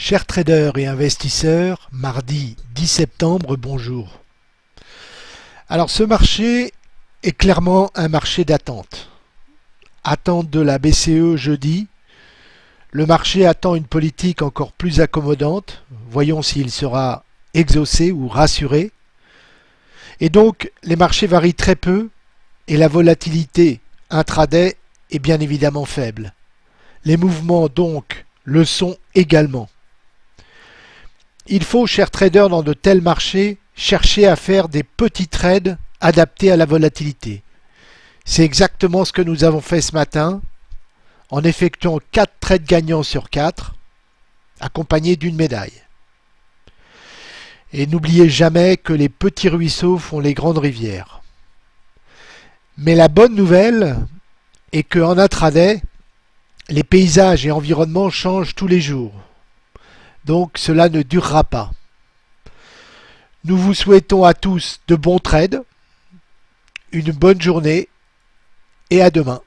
Chers traders et investisseurs, mardi 10 septembre, bonjour. Alors ce marché est clairement un marché d'attente. Attente de la BCE jeudi. Le marché attend une politique encore plus accommodante. Voyons s'il sera exaucé ou rassuré. Et donc les marchés varient très peu et la volatilité intraday est bien évidemment faible. Les mouvements donc le sont également. Il faut, chers traders, dans de tels marchés, chercher à faire des petits trades adaptés à la volatilité. C'est exactement ce que nous avons fait ce matin, en effectuant 4 trades gagnants sur 4, accompagnés d'une médaille. Et n'oubliez jamais que les petits ruisseaux font les grandes rivières. Mais la bonne nouvelle est qu'en intraday, les paysages et environnements changent tous les jours. Donc cela ne durera pas. Nous vous souhaitons à tous de bons trades, une bonne journée et à demain.